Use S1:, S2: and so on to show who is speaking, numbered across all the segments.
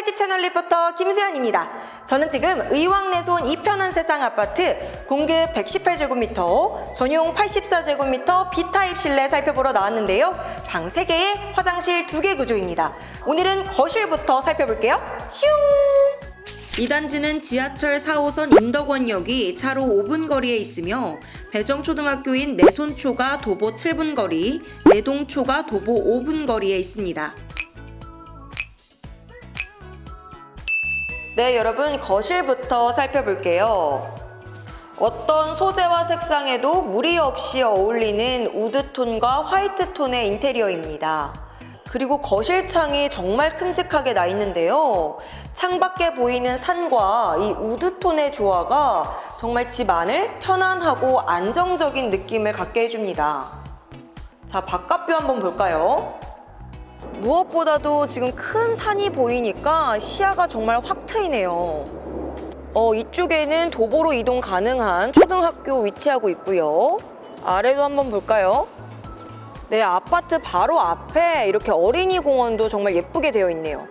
S1: 칼집 채널 리포터 김수현입니다. 저는 지금 의왕내손 이편한 세상 아파트 공급 118제곱미터, 전용 84제곱미터 B타입 실내 살펴보러 나왔는데요. 방 3개에 화장실 2개 구조입니다. 오늘은 거실부터 살펴볼게요. 슝! 이 단지는 지하철 4호선 인덕원역이 차로 5분 거리에 있으며 배정초등학교인 내손초가 도보 7분 거리, 내동초가 도보 5분 거리에 있습니다. 네, 여러분 거실부터 살펴볼게요. 어떤 소재와 색상에도 무리 없이 어울리는 우드톤과 화이트톤의 인테리어입니다. 그리고 거실 창이 정말 큼직하게 나 있는데요. 창밖에 보이는 산과 이 우드톤의 조화가 정말 집 안을 편안하고 안정적인 느낌을 갖게 해줍니다. 자, 바깥뷰 한번 볼까요? 무엇보다도 지금 큰 산이 보이니까 시야가 정말 확 트이네요. 어, 이쪽에는 도보로 이동 가능한 초등학교 위치하고 있고요. 아래도 한번 볼까요? 네, 아파트 바로 앞에 이렇게 어린이 공원도 정말 예쁘게 되어 있네요.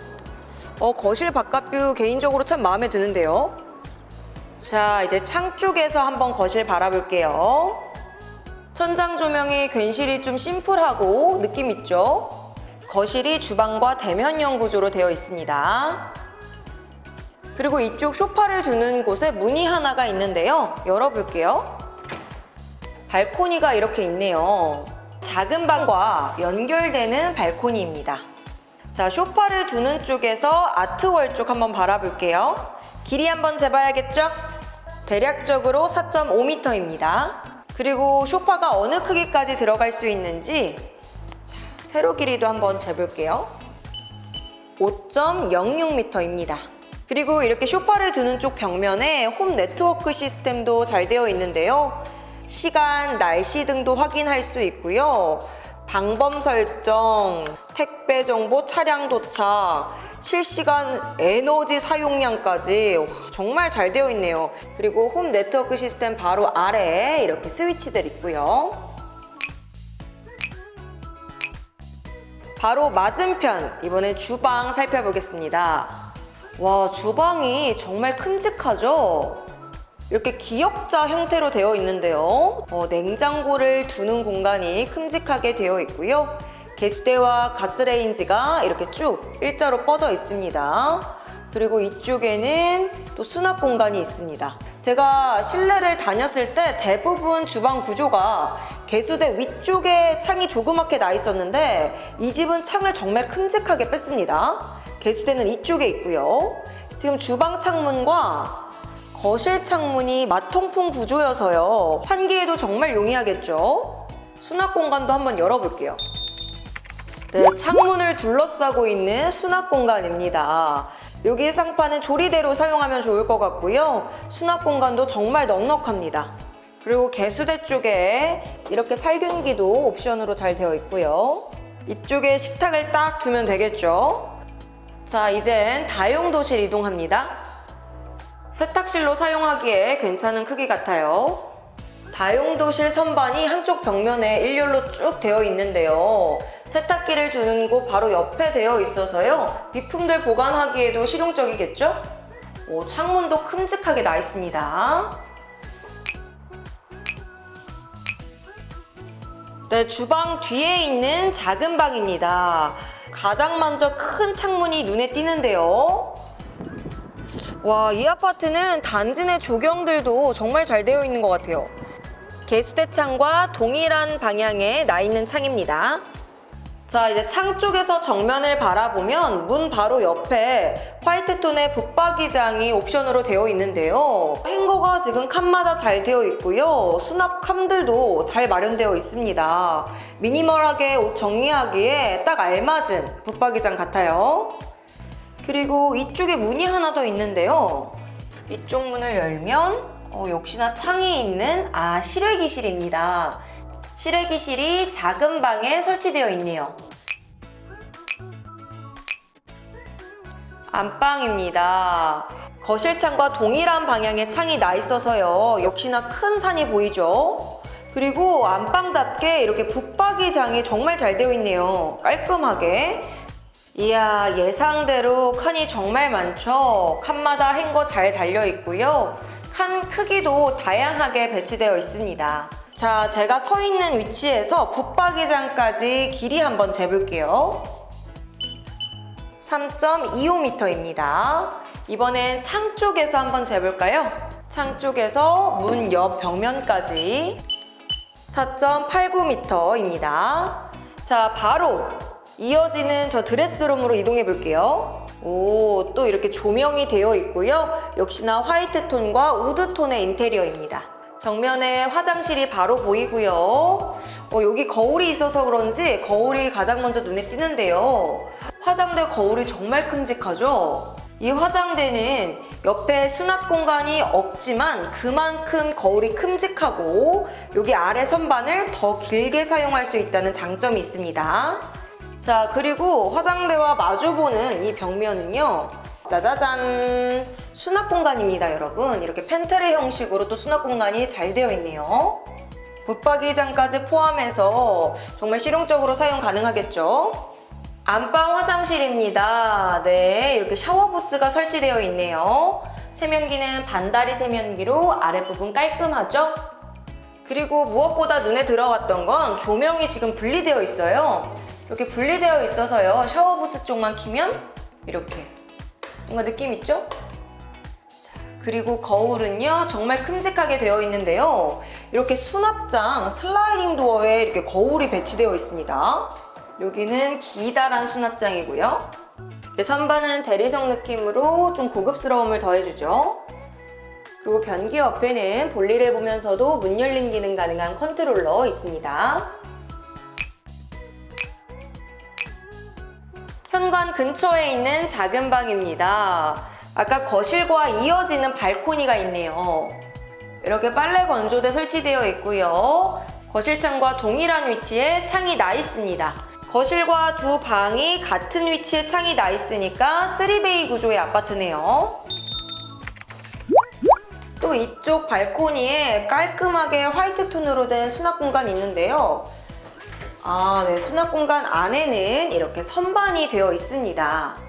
S1: 어, 거실 바깥뷰 개인적으로 참 마음에 드는데요. 자, 이제 창 쪽에서 한번 거실 바라볼게요. 천장 조명이 괜시리 좀 심플하고 느낌 있죠? 거실이 주방과 대면형 구조로 되어 있습니다. 그리고 이쪽 소파를 두는 곳에 문이 하나가 있는데요. 열어볼게요. 발코니가 이렇게 있네요. 작은 방과 연결되는 발코니입니다. 자, 소파를 두는 쪽에서 아트월 쪽 한번 바라볼게요. 길이 한번 재봐야겠죠? 대략적으로 4.5m입니다. 그리고 소파가 어느 크기까지 들어갈 수 있는지 자, 세로 길이도 한번 재볼게요. 5.06m입니다. 그리고 이렇게 소파를 두는 쪽 벽면에 홈 네트워크 시스템도 잘 되어 있는데요. 시간, 날씨 등도 확인할 수 있고요. 방범 설정, 택배 정보, 차량 도착, 실시간 에너지 사용량까지 와, 정말 잘 되어 있네요. 그리고 홈 네트워크 시스템 바로 아래에 이렇게 스위치들 있고요. 바로 맞은편, 이번엔 주방 살펴보겠습니다. 와, 주방이 정말 큼직하죠? 이렇게 기역자 형태로 되어 있는데요. 어, 냉장고를 두는 공간이 큼직하게 되어 있고요. 개수대와 가스레인지가 이렇게 쭉 일자로 뻗어 있습니다. 그리고 이쪽에는 또 수납 공간이 있습니다. 제가 실내를 다녔을 때 대부분 주방 구조가 개수대 위쪽에 창이 조그맣게 나 있었는데 이 집은 창을 정말 큼직하게 뺐습니다. 개수대는 이쪽에 있고요. 지금 주방 창문과 거실 창문이 마통풍 구조여서요. 환기에도 정말 용이하겠죠? 수납 공간도 한번 열어볼게요. 네, 창문을 둘러싸고 있는 수납 공간입니다. 여기 상판은 조리대로 사용하면 좋을 것 같고요. 수납 공간도 정말 넉넉합니다. 그리고 개수대 쪽에 이렇게 살균기도 옵션으로 잘 되어 있고요. 이쪽에 식탁을 딱 두면 되겠죠. 자, 이젠 다용도실 이동합니다. 세탁실로 사용하기에 괜찮은 크기 같아요. 다용도실 선반이 한쪽 벽면에 일렬로 쭉 되어 있는데요. 세탁기를 두는 곳 바로 옆에 되어 있어서요. 비품들 보관하기에도 실용적이겠죠? 오, 창문도 큼직하게 나 있습니다. 네, 주방 뒤에 있는 작은 방입니다. 가장 먼저 큰 창문이 눈에 띄는데요. 와, 이 아파트는 단지 내 조경들도 정말 잘 되어 있는 것 같아요. 개수대 창과 동일한 방향에 나 있는 창입니다. 자, 이제 창 쪽에서 정면을 바라보면 문 바로 옆에 화이트톤의 붙박이장이 옵션으로 되어 있는데요. 행거가 지금 칸마다 잘 되어 있고요. 수납 칸들도 잘 마련되어 있습니다. 미니멀하게 옷 정리하기에 딱 알맞은 붙박이장 같아요. 그리고 이쪽에 문이 하나 더 있는데요. 이쪽 문을 열면 어, 역시나 창이 있는 아 실외기실입니다. 실외기실이 작은 방에 설치되어 있네요. 안방입니다. 거실창과 동일한 방향의 창이 나 있어서요. 역시나 큰 산이 보이죠? 그리고 안방답게 이렇게 붙박이장이 정말 잘 되어 있네요. 깔끔하게. 이야 예상대로 칸이 정말 많죠. 칸마다 행거 잘 달려 있고요. 칸 크기도 다양하게 배치되어 있습니다. 자, 제가 서 있는 위치에서 붙박이장까지 길이 한번 재볼게요. 3.25m입니다. 이번엔 창 쪽에서 한번 재볼까요? 창 쪽에서 문 옆 벽면까지 4.89m입니다. 자, 바로 이어지는 저 드레스룸으로 이동해 볼게요. 오, 또 이렇게 조명이 되어 있고요. 역시나 화이트 톤과 우드 톤의 인테리어입니다. 정면에 화장실이 바로 보이고요. 어, 여기 거울이 있어서 그런지 거울이 가장 먼저 눈에 띄는데요. 화장대 거울이 정말 큼직하죠? 이 화장대는 옆에 수납 공간이 없지만 그만큼 거울이 큼직하고 여기 아래 선반을 더 길게 사용할 수 있다는 장점이 있습니다. 자 그리고 화장대와 마주보는 이 벽면은요 짜자잔 수납 공간입니다 여러분. 이렇게 팬트리 형식으로 또 수납 공간이 잘 되어 있네요. 붙박이장까지 포함해서 정말 실용적으로 사용 가능하겠죠? 안방 화장실입니다. 네 이렇게 샤워 부스가 설치되어 있네요. 세면기는 반다리 세면기로 아랫부분 깔끔하죠? 그리고 무엇보다 눈에 들어왔던 건 조명이 지금 분리되어 있어요. 이렇게 분리되어 있어서요. 샤워부스 쪽만 키면 이렇게. 뭔가 느낌 있죠? 자, 그리고 거울은요. 정말 큼직하게 되어 있는데요. 이렇게 수납장 슬라이딩 도어에 이렇게 거울이 배치되어 있습니다. 여기는 기다란 수납장이고요. 선반은 대리석 느낌으로 좀 고급스러움을 더해주죠. 그리고 변기 옆에는 볼일을 보면서도 문 열림 기능 가능한 컨트롤러 있습니다. 현관 근처에 있는 작은 방입니다. 아까 거실과 이어지는 발코니가 있네요. 이렇게 빨래 건조대 설치되어 있고요. 거실창과 동일한 위치에 창이 나 있습니다. 거실과 두 방이 같은 위치에 창이 나 있으니까 3베이 구조의 아파트네요. 또 이쪽 발코니에 깔끔하게 화이트 톤으로 된 수납 공간이 있는데요. 아, 네. 수납 공간 안에는 이렇게 선반이 되어 있습니다.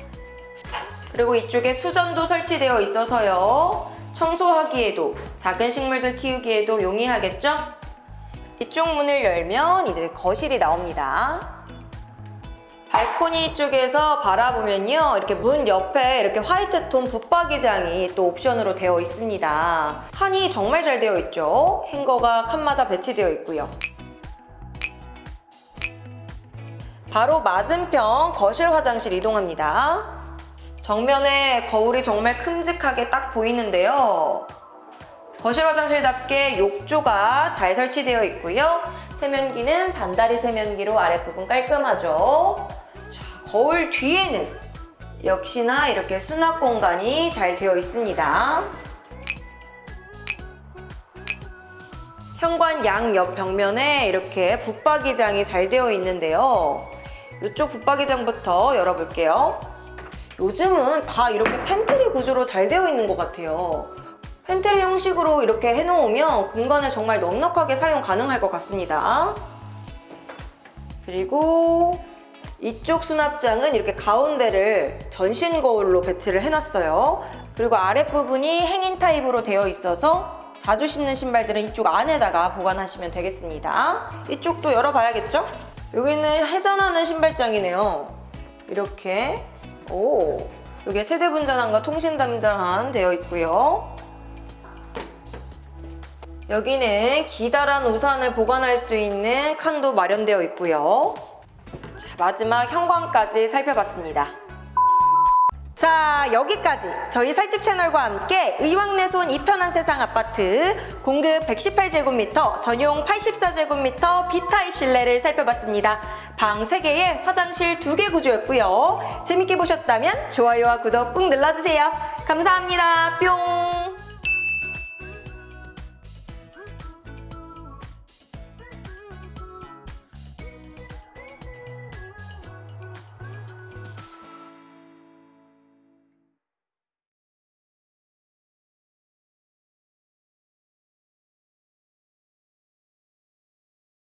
S1: 그리고 이쪽에 수전도 설치되어 있어서요. 청소하기에도 작은 식물들 키우기에도 용이하겠죠? 이쪽 문을 열면 이제 거실이 나옵니다. 발코니 쪽에서 바라보면요. 이렇게 문 옆에 이렇게 화이트 톤 붙박이장이 또 옵션으로 되어 있습니다. 칸이 정말 잘 되어 있죠? 행거가 칸마다 배치되어 있고요. 바로 맞은편 거실 화장실 이동합니다. 정면에 거울이 정말 큼직하게 딱 보이는데요. 거실 화장실답게 욕조가 잘 설치되어 있고요. 세면기는 반다리 세면기로 아랫부분 깔끔하죠. 자, 거울 뒤에는 역시나 이렇게 수납 공간이 잘 되어 있습니다. 현관 양옆 벽면에 이렇게 붙박이장이 잘 되어 있는데요. 이쪽 붙박이장부터 열어볼게요. 요즘은 다 이렇게 팬트리 구조로 잘 되어 있는 것 같아요. 팬트리 형식으로 이렇게 해놓으면 공간을 정말 넉넉하게 사용 가능할 것 같습니다. 그리고 이쪽 수납장은 이렇게 가운데를 전신 거울로 배치를 해놨어요. 그리고 아랫부분이 hanging 타입으로 되어 있어서 자주 신는 신발들은 이쪽 안에다가 보관하시면 되겠습니다. 이쪽도 열어봐야겠죠? 여기는 회전하는 신발장이네요. 이렇게 오 여기에 세대분전환과 통신담장 되어 있고요. 여기는 기다란 우산을 보관할 수 있는 칸도 마련되어 있고요. 자, 마지막 현관까지 살펴봤습니다. 자 여기까지 저희 살집 채널과 함께 의왕내손 이편한 세상 아파트 공급 118제곱미터 전용 84제곱미터 B타입 실내를 살펴봤습니다. 방 3개에 화장실 2개 구조였고요. 재밌게 보셨다면 좋아요와 구독 꾹 눌러주세요. 감사합니다. 뿅